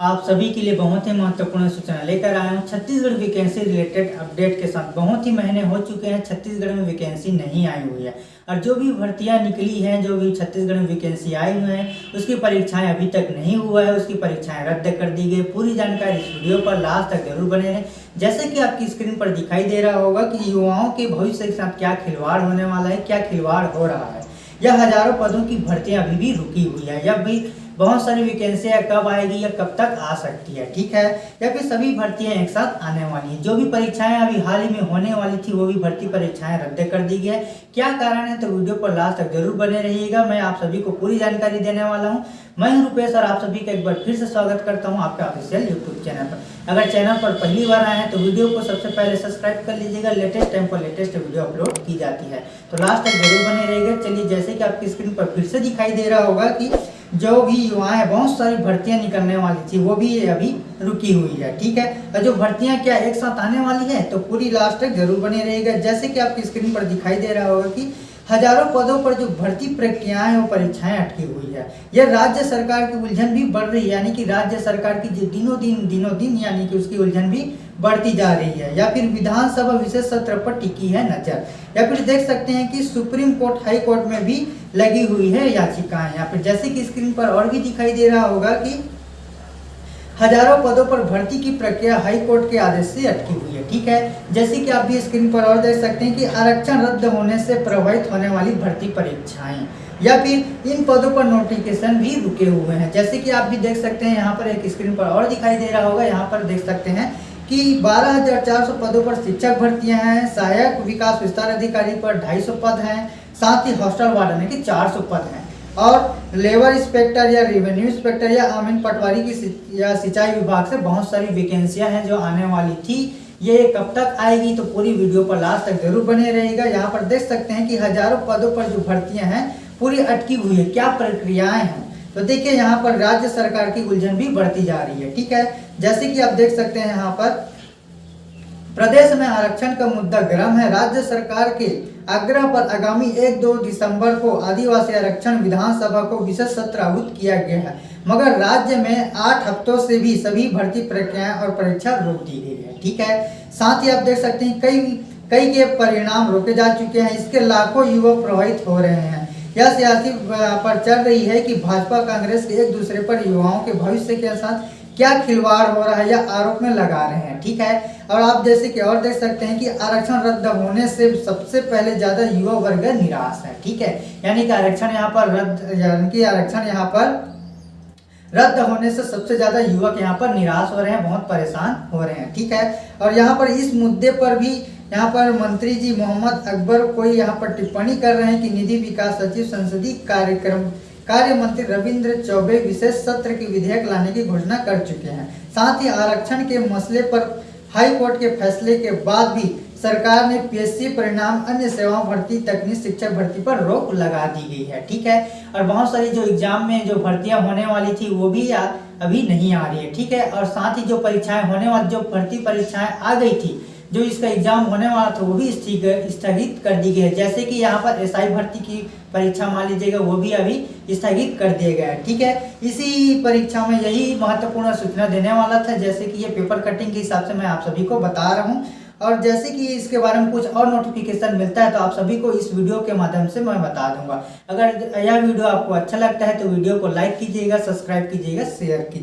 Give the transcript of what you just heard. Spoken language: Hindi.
आप सभी के लिए बहुत ही महत्वपूर्ण सूचना लेकर आया हूँ। छत्तीसगढ़ वैकेंसी रिलेटेड अपडेट के साथ बहुत ही महीने हो चुके हैं, छत्तीसगढ़ में वैकेंसी नहीं आई हुई है। और जो भी भर्तियाँ निकली हैं, जो भी छत्तीसगढ़ में वैकेंसी आई हुई हैं, उसकी परीक्षाएँ अभी तक नहीं हुआ है, उसकी परीक्षाएँ रद्द कर दी गई। पूरी जानकारी इस वीडियो पर लास्ट तक ज़रूर बने रहें। जैसे कि आपकी स्क्रीन पर दिखाई दे रहा होगा कि युवाओं के भविष्य के साथ क्या खिलवाड़ होने वाला है, क्या खिलवाड़ हो रहा है। यह हज़ारों पदों की भर्तियाँ अभी भी रुकी हुई है। या भी बहुत सारी वैकेंसियाँ कब आएगी या कब तक आ सकती है, ठीक है? या फिर सभी भर्तियाँ एक साथ आने वाली हैं। जो भी परीक्षाएँ अभी हाल ही में होने वाली थी, वो भी भर्ती परीक्षाएँ रद्द कर दी गई है। क्या कारण है तो वीडियो पर लास्ट तक ज़रूर बने रहिएगा। मैं आप सभी को पूरी जानकारी देने वाला हूँ। मैं रुपेश और आप सभी का एक बार फिर से स्वागत करता हूँ आपके ऑफिशियल यूट्यूब चैनल पर। अगर चैनल पर पहली बार आए हैं तो वीडियो को सबसे पहले सब्सक्राइब कर लीजिएगा। लेटेस्ट टाइम पर लेटेस्ट वीडियो अपलोड की जाती है। तो लास्ट तक ज़रूर बने रहेगा चलिए, जैसे कि आपकी स्क्रीन पर फिर से दिखाई दे रहा होगा कि जो भी युवा है, बहुत सारी भर्तियाँ निकलने वाली थी, वो भी अभी रुकी हुई है, ठीक है? और जो भर्तियाँ क्या एक साथ आने वाली है तो पूरी लास्ट तक ज़रूर बने रहेगा जैसे कि आपकी स्क्रीन पर दिखाई दे रहा होगा कि हज़ारों पदों पर जो भर्ती प्रक्रियाएँ और परीक्षाएँ अटकी हुई है। यह राज्य सरकार की उलझन भी बढ़ रही है, यानी कि राज्य सरकार की दिनों दिन दिनों दिन यानी कि उसकी उलझन भी बढ़ती जा रही है, या फिर विधानसभा विशेष सत्र पर टिकी है नज़र। या फिर देख सकते हैं कि सुप्रीम कोर्ट, हाई कोर्ट में भी लगी हुई है याचिकाएँ। या फिर जैसे कि स्क्रीन पर और भी दिखाई दे रहा होगा कि हज़ारों पदों पर भर्ती की प्रक्रिया हाई कोर्ट के आदेश से अटकी हुई है ठीक है? जैसे कि आप भी स्क्रीन पर और देख सकते हैं कि आरक्षण रद्द होने से प्रभावित होने वाली भर्ती परीक्षाएँ या फिर इन पदों पर नोटिफिकेशन भी रुके हुए हैं। जैसे कि आप भी देख सकते हैं यहाँ पर एक स्क्रीन पर और दिखाई दे रहा होगा। यहाँ पर देख सकते हैं कि 12,400 पदों पर शिक्षक भर्तियाँ हैं सहायक विकास विस्तार अधिकारी पर 250 पद हैं साथ ही हॉस्टल वार्डन के 400 पद हैं। और लेबर इंस्पेक्टर या रेवेन्यू इंस्पेक्टर या आमिन पटवारी की या सिंचाई विभाग से बहुत सारी वैकेंसियाँ हैं जो आने वाली थी। ये कब तक आएगी तो पूरी वीडियो पर लास्ट तक ज़रूर बने रहेगा यहाँ पर देख सकते हैं कि हज़ारों पदों पर जो भर्तियाँ हैं, पूरी अटकी हुई है। क्या प्रक्रियाएँ हैं? तो देखिए, यहाँ पर राज्य सरकार की उलझन भी बढ़ती जा रही है, ठीक है? जैसे कि आप देख सकते हैं यहाँ पर प्रदेश में आरक्षण का मुद्दा गर्म है। राज्य सरकार के आग्रह पर आगामी एक दो दिसंबर को आदिवासी आरक्षण विधानसभा को विशेष सत्र आहूत किया गया है। मगर राज्य में आठ हफ्तों से भी सभी भर्ती प्रक्रियाएँ और परीक्षा रोक दी गई है। ठीक है? साथ ही आप देख सकते हैं, कई कई के परिणाम रोके जा चुके हैं। इसके लाखों युवक प्रभावित हो रहे हैं। यह सियासी पर चल रही है कि भाजपा, कांग्रेस एक दूसरे पर युवाओं के भविष्य के साथ क्या खिलवाड़ हो रहा है या आरोप में लगा रहे हैं, ठीक है? और आप जैसे कि और देख सकते हैं कि आरक्षण रद्द होने से सबसे पहले ज़्यादा युवा वर्ग निराश है, ठीक है? यानी कि आरक्षण यहाँ पर रद्द, यानी कि आरक्षण यहाँ पर रद्द होने से सबसे ज़्यादा युवक यहाँ पर निराश हो रहे हैं, बहुत परेशान हो रहे हैं, ठीक है? और यहाँ पर इस मुद्दे पर भी यहाँ पर मंत्री जी मोहम्मद अकबर कोई यहाँ पर टिप्पणी कर रहे हैं कि निधि विकास सचिव संसदीय कार्यक्रम कार्य मंत्री रविंद्र चौबे विशेष सत्र की विधेयक लाने की घोषणा कर चुके हैं। साथ ही आरक्षण के मसले पर हाई कोर्ट के फैसले के बाद भी सरकार ने पीएससी परिणाम, अन्य सेवाओं भर्ती तकनीक शिक्षक भर्ती पर रोक लगा दी गई है, ठीक है? और बहुत सारी जो एग्ज़ाम में जो भर्तियाँ होने वाली थी, वो भी अभी नहीं आ रही है, ठीक है? और साथ ही जो परीक्षाएँ होने वाली जो भर्ती परीक्षाएँ आ गई थी जो इसका एग्ज़ाम होने वाला था, वो भी स्थगित कर दी गई है। जैसे कि यहाँ पर एसआई भर्ती की परीक्षा मान लीजिएगा, वो भी अभी स्थगित कर दिया गया है, ठीक है? इसी परीक्षा में यही महत्वपूर्ण सूचना देने वाला था, जैसे कि ये पेपर कटिंग के हिसाब से मैं आप सभी को बता रहा हूँ। और जैसे कि इसके बारे में कुछ और नोटिफिकेशन मिलता है तो आप सभी को इस वीडियो के माध्यम से मैं बता दूँगा। अगर यह वीडियो आपको अच्छा लगता है तो वीडियो को लाइक कीजिएगा सब्सक्राइब कीजिएगा शेयर कीजिएगा।